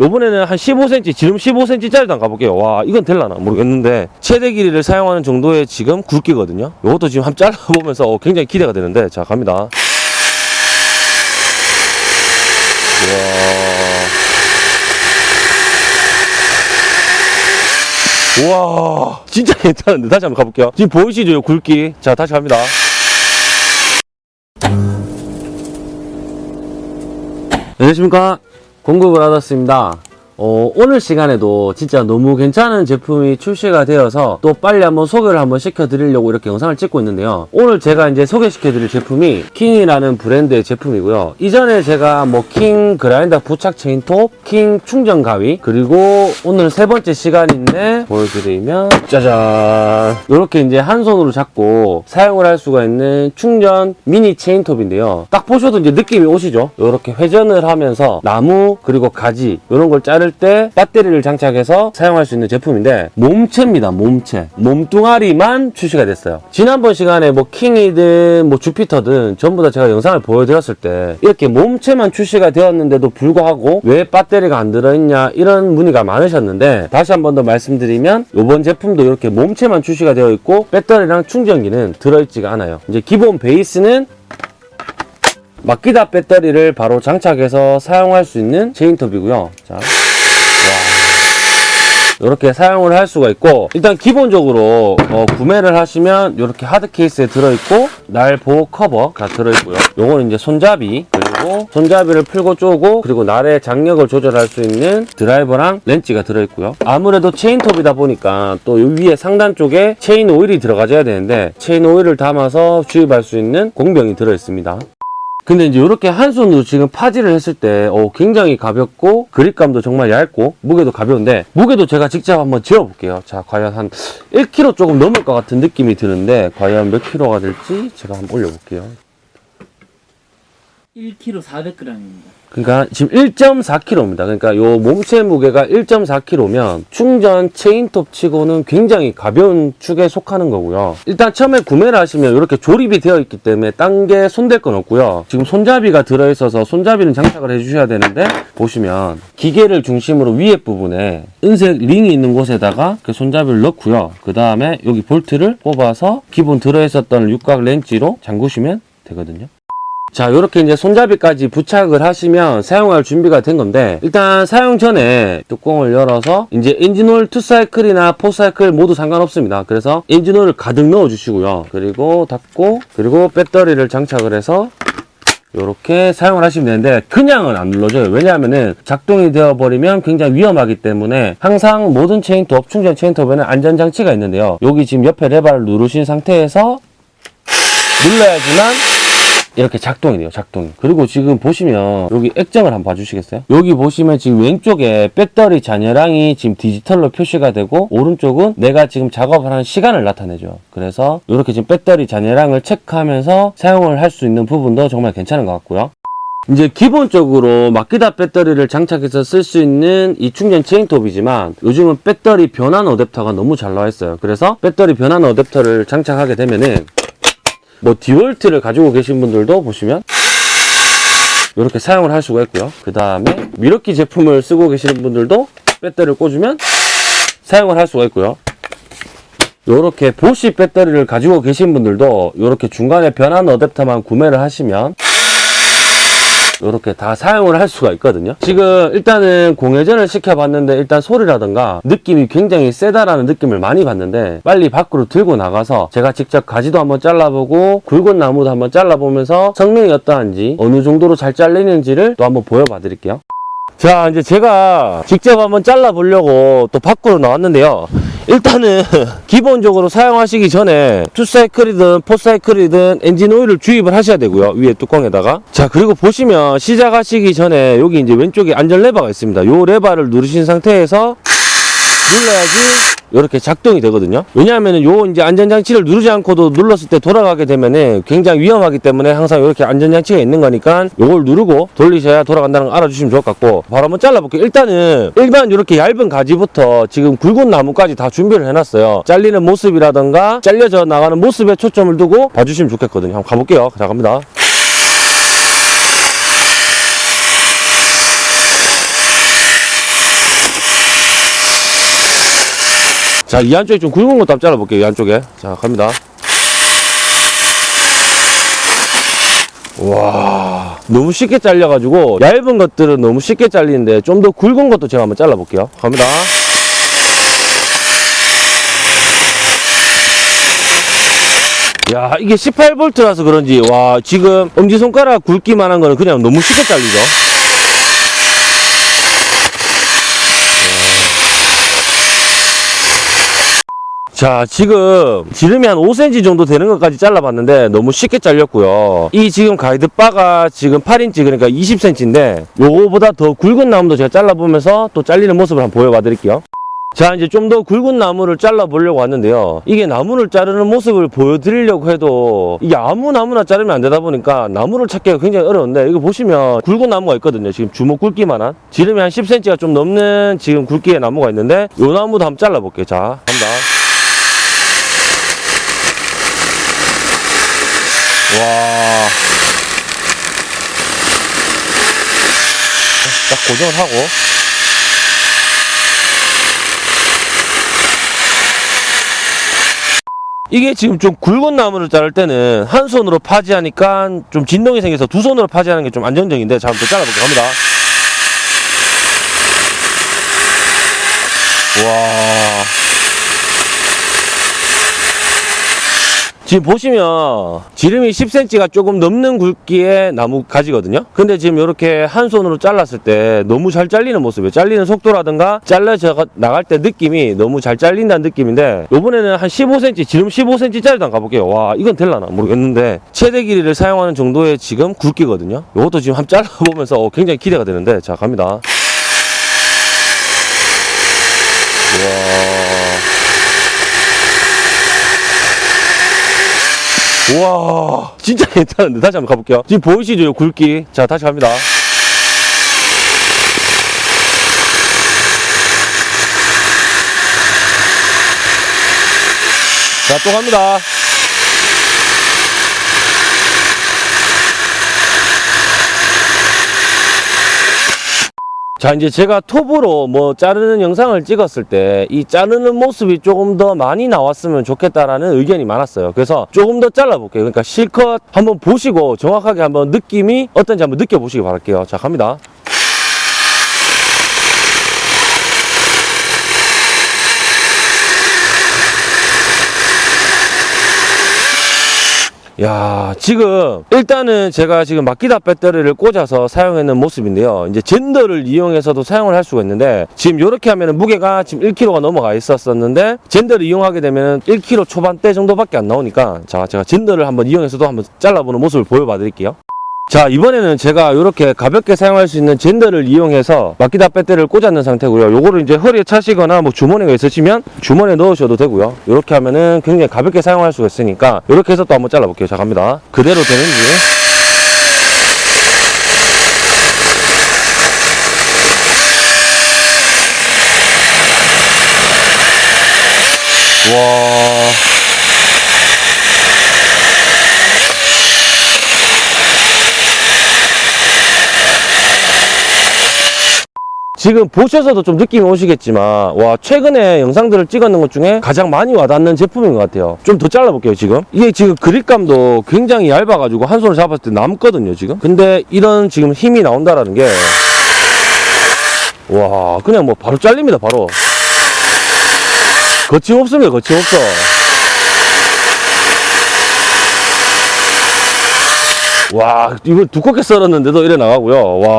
요번에는 한 15cm, 지름 15cm짜리도 한 가볼게요. 와, 이건 될라나 모르겠는데 최대 길이를 사용하는 정도의 지금 굵기거든요. 요것도 지금 한번 잘라보면서 어, 굉장히 기대가 되는데 자 갑니다. 와, 우와, 진짜 괜찮은데 다시 한번 가볼게요. 지금 보이시죠, 요 굵기? 자 다시 갑니다. 안녕하십니까 공급을 받았습니다 어, 오늘 시간에도 진짜 너무 괜찮은 제품이 출시가 되어서 또 빨리 한번 소개를 한번 시켜드리려고 이렇게 영상을 찍고 있는데요. 오늘 제가 이제 소개시켜드릴 제품이 킹이라는 브랜드의 제품이고요. 이전에 제가 뭐 킹 그라인더 부착 체인톱 킹 충전 가위 그리고 오늘 세 번째 시간인데 보여드리면 짜잔! 이렇게 이제 한 손으로 잡고 사용을 할 수가 있는 충전 미니 체인톱인데요. 딱 보셔도 이제 느낌이 오시죠? 이렇게 회전을 하면서 나무 그리고 가지 이런 걸 자를 때 배터리를 장착해서 사용할 수 있는 제품인데 몸체입니다 몸체 몸뚱아리만 출시가 됐어요 지난번 시간에 뭐 킹이든 뭐 주피터든 전부 다 제가 영상을 보여드렸을 때 이렇게 몸체만 출시가 되었는데도 불구하고 왜 배터리가 안 들어있냐 이런 문의가 많으셨는데 다시 한 번 더 말씀드리면 이번 제품도 이렇게 몸체만 출시가 되어 있고 배터리랑 충전기는 들어있지가 않아요 이제 기본 베이스는 마키다 배터리를 바로 장착해서 사용할 수 있는 체인톱이고요. 자, 와. 이렇게 사용을 할 수가 있고 일단 기본적으로 어, 구매를 하시면 이렇게 하드 케이스에 들어있고 날 보호 커버가 들어있고요. 요거는 이제 손잡이 그리고 손잡이를 풀고 쪼고 그리고 날의 장력을 조절할 수 있는 드라이버랑 렌치가 들어있고요. 아무래도 체인톱이다 보니까 또 이 위에 상단 쪽에 체인 오일이 들어가줘야 되는데 체인 오일을 담아서 주입할 수 있는 공병이 들어있습니다. 근데 이제 이렇게 한 손으로 지금 파지를 했을 때 어, 굉장히 가볍고 그립감도 정말 얇고 무게도 가벼운데 무게도 제가 직접 한번 재어볼게요. 자 과연 한 1kg 조금 넘을 것 같은 느낌이 드는데 과연 몇 킬로가 될지 제가 한번 올려볼게요 1kg 400g입니다. 그러니까 지금 1.4kg입니다. 그러니까 요 몸체 무게가 1.4kg면 충전 체인톱 치고는 굉장히 가벼운 축에 속하는 거고요. 일단 처음에 구매를 하시면 이렇게 조립이 되어 있기 때문에 딴 게 손댈 건 없고요. 지금 손잡이가 들어있어서 손잡이는 장착을 해주셔야 되는데 보시면 기계를 중심으로 위에 부분에 은색 링이 있는 곳에다가 그 손잡이를 넣고요. 그 다음에 여기 볼트를 뽑아서 기본 들어있었던 육각 렌치로 잠그시면 되거든요 자 이렇게 이제 손잡이까지 부착을 하시면 사용할 준비가 된 건데 일단 사용 전에 뚜껑을 열어서 이제 엔진오일 2사이클이나 4사이클 모두 상관없습니다. 그래서 엔진오일을 가득 넣어 주시고요. 그리고 닫고 그리고 배터리를 장착을 해서 이렇게 사용을 하시면 되는데 그냥은 안 눌러져요. 왜냐하면은 작동이 되어 버리면 굉장히 위험하기 때문에 항상 모든 체인톱 충전 체인톱에는 안전장치가 있는데요. 여기 지금 옆에 레버를 누르신 상태에서 눌러야지만 이렇게 작동이 돼요 작동이. 그리고 지금 보시면 여기 액정을 한번 봐주시겠어요? 여기 보시면 지금 왼쪽에 배터리 잔여량이 지금 디지털로 표시가 되고 오른쪽은 내가 지금 작업을 하는 시간을 나타내죠. 그래서 이렇게 지금 배터리 잔여량을 체크하면서 사용을 할 수 있는 부분도 정말 괜찮은 것 같고요. 이제 기본적으로 마키다 배터리를 장착해서 쓸 수 있는 이 충전 체인톱이지만 요즘은 배터리 변환 어댑터가 너무 잘 나와 있어요. 그래서 배터리 변환 어댑터를 장착하게 되면은 뭐 디월트를 가지고 계신 분들도 보시면 이렇게 사용을 할 수가 있고요. 그 다음에 미러키 제품을 쓰고 계시는 분들도 배터리를 꽂으면 사용을 할 수가 있고요. 이렇게 보시 배터리를 가지고 계신 분들도 이렇게 중간에 변환 어댑터만 구매를 하시면 이렇게 다 사용을 할 수가 있거든요. 지금 일단은 공회전을 시켜봤는데 일단 소리라던가 느낌이 굉장히 세다라는 느낌을 많이 받는데 빨리 밖으로 들고 나가서 제가 직접 가지도 한번 잘라보고 굵은 나무도 한번 잘라보면서 성능이 어떠한지 어느 정도로 잘 잘리는지를 또 한번 보여봐 드릴게요. 자 이제 제가 직접 한번 잘라 보려고 또 밖으로 나왔는데요 일단은 기본적으로 사용하시기 전에 투사이클이든 포사이클이든 엔진 오일을 주입을 하셔야 되고요 위에 뚜껑에다가. 자 그리고 보시면 시작하시기 전에 여기 이제 왼쪽에 안전 레버가 있습니다. 요 레버를 누르신 상태에서 눌러야지 이렇게 작동이 되거든요. 왜냐하면 요 이제 안전장치를 누르지 않고도 눌렀을 때 돌아가게 되면은 굉장히 위험하기 때문에 항상 이렇게 안전장치가 있는 거니까 요걸 누르고 돌리셔야 돌아간다는 거 알아주시면 좋을 것 같고 바로 한번 잘라볼게요. 일단은 일반 이렇게 얇은 가지부터 지금 굵은 나무까지 다 준비를 해놨어요. 잘리는 모습이라던가 잘려져 나가는 모습에 초점을 두고 봐주시면 좋겠거든요. 한번 가볼게요. 자 갑니다 자, 이 안쪽에 좀 굵은 것도 한번 잘라볼게요. 이 안쪽에. 자, 갑니다. 와, 너무 쉽게 잘려가지고 얇은 것들은 너무 쉽게 잘리는데 좀 더 굵은 것도 제가 한번 잘라볼게요. 갑니다. 야, 이게 18V라서 그런지, 와, 지금 엄지손가락 굵기만 한 거는 그냥 너무 쉽게 잘리죠. 자, 지금 지름이 한 5cm 정도 되는 것까지 잘라봤는데 너무 쉽게 잘렸고요. 이 지금 가이드바가 지금 8인치 그러니까 20cm인데 요거보다 더 굵은 나무도 제가 잘라보면서 또 잘리는 모습을 한번 보여봐 드릴게요. 자, 이제 좀 더 굵은 나무를 잘라보려고 왔는데요. 이게 나무를 자르는 모습을 보여드리려고 해도 이게 아무 나무나 자르면 안 되다 보니까 나무를 찾기가 굉장히 어려운데 이거 보시면 굵은 나무가 있거든요. 지금 주먹 굵기만한 지름이 한 10cm가 좀 넘는 지금 굵기의 나무가 있는데 요 나무도 한번 잘라볼게요. 자, 갑니다. 와. 딱 고정을 하고. 이게 지금 좀 굵은 나무를 자를 때는 한 손으로 파지하니까 좀 진동이 생겨서 두 손으로 파지하는 게 좀 안정적인데 자, 한번 더 잘라볼게요. 갑니다. 와. 지금 보시면 지름이 10cm가 조금 넘는 굵기의 나무 가지거든요. 근데 지금 이렇게 한 손으로 잘랐을 때 너무 잘 잘리는 모습이에요. 잘리는 속도라든가 잘라져 나갈 때 느낌이 너무 잘 잘린다는 느낌인데 이번에는 한 15cm, 지름 15cm짜리도 한번 가볼게요. 와 이건 될라나 모르겠는데 최대 길이를 사용하는 정도의 지금 굵기거든요. 이것도 지금 한번 잘라보면서 어, 굉장히 기대가 되는데 자 갑니다. 와. 와. 진짜 괜찮은데. 다시 한번 가볼게요. 지금 보이시죠? 요 굵기. 자 다시 갑니다. 자 또 갑니다 자 이제 제가 톱으로 뭐 자르는 영상을 찍었을 때 이 자르는 모습이 조금 더 많이 나왔으면 좋겠다라는 의견이 많았어요. 그래서 조금 더 잘라볼게요. 그러니까 실컷 한번 보시고 정확하게 한번 느낌이 어떤지 한번 느껴보시기 바랄게요. 자 갑니다 야, 지금 일단은 제가 지금 마키다 배터리를 꽂아서 사용하는 모습인데요. 이제 젠더를 이용해서도 사용을 할 수가 있는데 지금 이렇게 하면은 무게가 지금 1kg가 넘어가 있었었는데 젠더를 이용하게 되면 1kg 초반대 정도밖에 안 나오니까 자, 제가 젠더를 한번 이용해서도 한번 잘라보는 모습을 보여봐 드릴게요. 자 이번에는 제가 이렇게 가볍게 사용할 수 있는 젠더를 이용해서 마키다 배터리를 꽂았는 상태고요. 요거를 이제 허리에 차시거나 뭐 주머니가 있으시면 주머니에 넣으셔도 되고요. 이렇게 하면은 굉장히 가볍게 사용할 수가 있으니까 이렇게 해서 또 한번 잘라볼게요. 자 갑니다. 그대로 되는지. 와 지금 보셔서도 좀 느낌이 오시겠지만 와 최근에 영상들을 찍었는 것 중에 가장 많이 와닿는 제품인 것 같아요. 좀 더 잘라볼게요 지금. 이게 지금 그립감도 굉장히 얇아가지고 한 손을 잡았을 때 남거든요 지금. 근데 이런 지금 힘이 나온다라는 게 와 그냥 뭐 바로 잘립니다 바로. 거침없습니다 거침없어. 와 이거 두껍게 썰었는데도 이래 나가고요. 와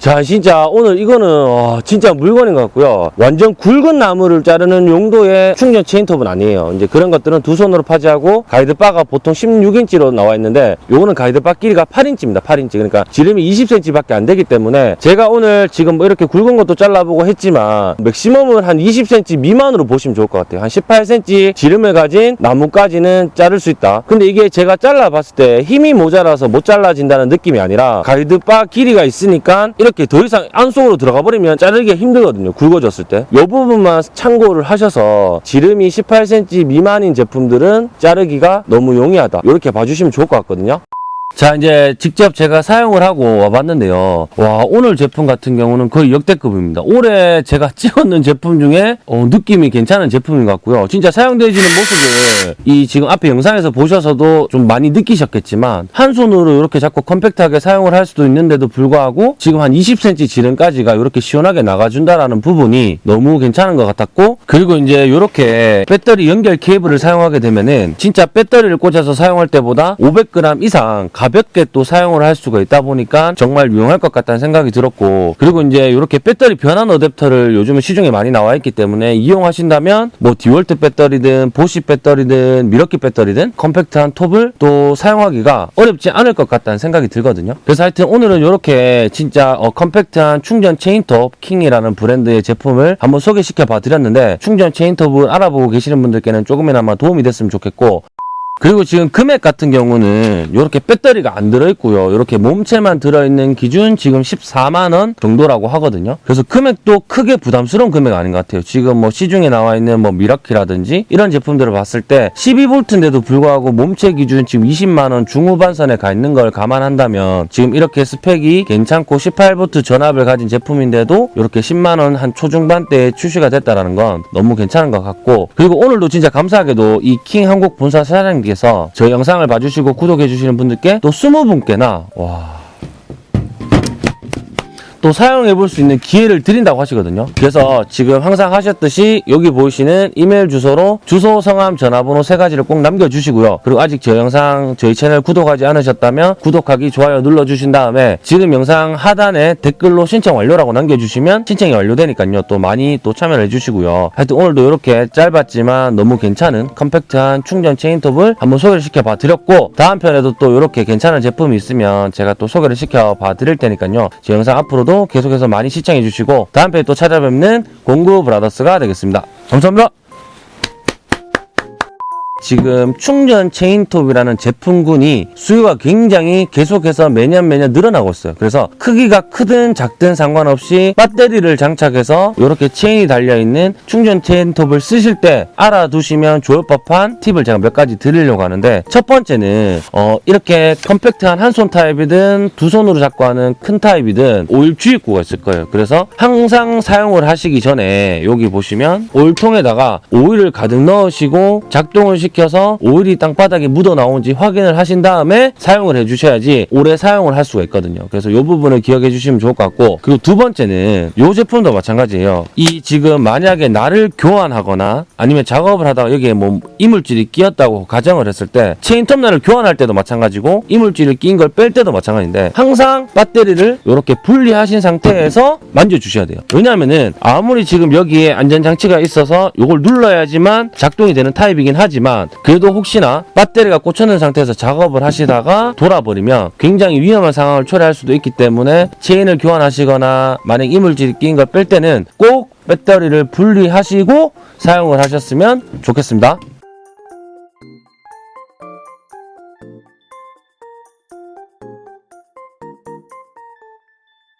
자 진짜 오늘 이거는 와, 진짜 물건인 것 같고요. 완전 굵은 나무를 자르는 용도의 충전 체인톱은 아니에요. 이제 그런 것들은 두 손으로 파지하고 가이드바가 보통 16인치로 나와 있는데 요거는 가이드바 길이가 8인치입니다. 8인치. 그러니까 지름이 20cm 밖에 안 되기 때문에 제가 오늘 지금 뭐 이렇게 굵은 것도 잘라보고 했지만 맥시멈은 한 20cm 미만으로 보시면 좋을 것 같아요. 한 18cm 지름을 가진 나무까지는 자를 수 있다. 근데 이게 제가 잘라봤을 때 힘이 모자라서 못 잘라진다는 느낌이 아니라 가이드바 길이가 있으니까 이렇게 더 이상 안속으로 들어가 버리면 자르기가 힘들거든요. 굵어졌을 때. 이 부분만 참고를 하셔서 지름이 18cm 미만인 제품들은 자르기가 너무 용이하다. 이렇게 봐주시면 좋을 것 같거든요 자, 이제 직접 제가 사용을 하고 와봤는데요. 와, 오늘 제품 같은 경우는 거의 역대급입니다. 올해 제가 찍었는 제품 중에 어, 느낌이 괜찮은 제품인 것 같고요. 진짜 사용되어지는 모습을 이 지금 앞에 영상에서 보셔서도 좀 많이 느끼셨겠지만 한 손으로 이렇게 자꾸 컴팩트하게 사용을 할 수도 있는데도 불구하고 지금 한 20cm 지름까지가 이렇게 시원하게 나가준다라는 부분이 너무 괜찮은 것 같았고 그리고 이제 이렇게 배터리 연결 케이블을 사용하게 되면은 진짜 배터리를 꽂아서 사용할 때보다 500g 이상 가볍게 또 사용을 할 수가 있다 보니까 정말 유용할 것 같다는 생각이 들었고 그리고 이제 이렇게 배터리 변환 어댑터를 요즘은 시중에 많이 나와 있기 때문에 이용하신다면 뭐 디월트 배터리든 보쉬 배터리든 밀워키 배터리든 컴팩트한 톱을 또 사용하기가 어렵지 않을 것 같다는 생각이 들거든요. 그래서 하여튼 오늘은 이렇게 진짜 어, 컴팩트한 충전 체인톱 킹이라는 브랜드의 제품을 한번 소개시켜 봐 드렸는데 충전 체인톱을 알아보고 계시는 분들께는 조금이나마 도움이 됐으면 좋겠고 그리고 지금 금액 같은 경우는 이렇게 배터리가 안 들어있고요. 이렇게 몸체만 들어있는 기준 지금 14만원 정도라고 하거든요. 그래서 금액도 크게 부담스러운 금액 아닌 것 같아요. 지금 뭐 시중에 나와 있는 뭐 미라키라든지 이런 제품들을 봤을 때 12V인데도 불구하고 몸체 기준 지금 20만원 중후반선에 가 있는 걸 감안한다면 지금 이렇게 스펙이 괜찮고 18V 전압을 가진 제품인데도 이렇게 10만원 한 초중반대에 출시가 됐다라는 건 너무 괜찮은 것 같고 그리고 오늘도 진짜 감사하게도 이 킹 한국 본사 사장님 께서 저희 영상을 봐주시고 구독해주시는 분들께 또 20분께나 와 또 사용해 볼 수 있는 기회를 드린다고 하시거든요. 그래서 지금 항상 하셨듯이 여기 보이시는 이메일 주소로 주소, 성함, 전화번호 세 가지를 꼭 남겨주시고요. 그리고 아직 저 영상 저희 채널 구독하지 않으셨다면 구독하기, 좋아요 눌러주신 다음에 지금 영상 하단에 댓글로 신청 완료라고 남겨주시면 신청이 완료되니까요. 또 많이 또 참여를 해주시고요. 하여튼 오늘도 이렇게 짧았지만 너무 괜찮은 컴팩트한 충전 체인톱을 한번 소개를 시켜봐 드렸고 다음 편에도 또 이렇게 괜찮은 제품이 있으면 제가 또 소개를 시켜봐 드릴 테니까요. 제 영상 앞으로도 계속해서 많이 시청해 주시고 다음 편에 또 찾아뵙는 공구 브라더스가 되겠습니다. 감사합니다. 지금 충전 체인톱이라는 제품군이 수요가 굉장히 계속해서 매년 매년 늘어나고 있어요. 그래서 크기가 크든 작든 상관없이 배터리를 장착해서 이렇게 체인이 달려있는 충전 체인톱을 쓰실 때 알아두시면 좋을 법한 팁을 제가 몇 가지 드리려고 하는데 첫 번째는 어, 이렇게 컴팩트한 한 손 타입이든 두 손으로 잡고 하는 큰 타입이든 오일 주입구가 있을 거예요. 그래서 항상 사용을 하시기 전에 여기 보시면 오일통에다가 오일을 가득 넣으시고 작동을 시켜서 오일이 땅바닥에 묻어 나오는지 확인을 하신 다음에 사용을 해주셔야지 오래 사용을 할 수가 있거든요. 그래서 이 부분을 기억해 주시면 좋을 것 같고 그리고 두 번째는 이 제품도 마찬가지예요. 이 지금 만약에 날을 교환하거나 아니면 작업을 하다가 여기에 뭐 이물질이 끼었다고 가정을 했을 때 체인 톱날을 교환할 때도 마찬가지고 이물질을 끼인 걸 뺄 때도 마찬가지인데 항상 배터리를 이렇게 분리하신 상태에서 만져주셔야 돼요. 왜냐하면은 아무리 지금 여기에 안전장치가 있어서 이걸 눌러야지만 작동이 되는 타입이긴 하지만 그래도 혹시나 배터리가 꽂혀있는 상태에서 작업을 하시다가 돌아버리면 굉장히 위험한 상황을 초래할 수도 있기 때문에 체인을 교환하시거나 만약 이물질이 끼인 걸 뺄 때는 꼭 배터리를 분리하시고 사용을 하셨으면 좋겠습니다.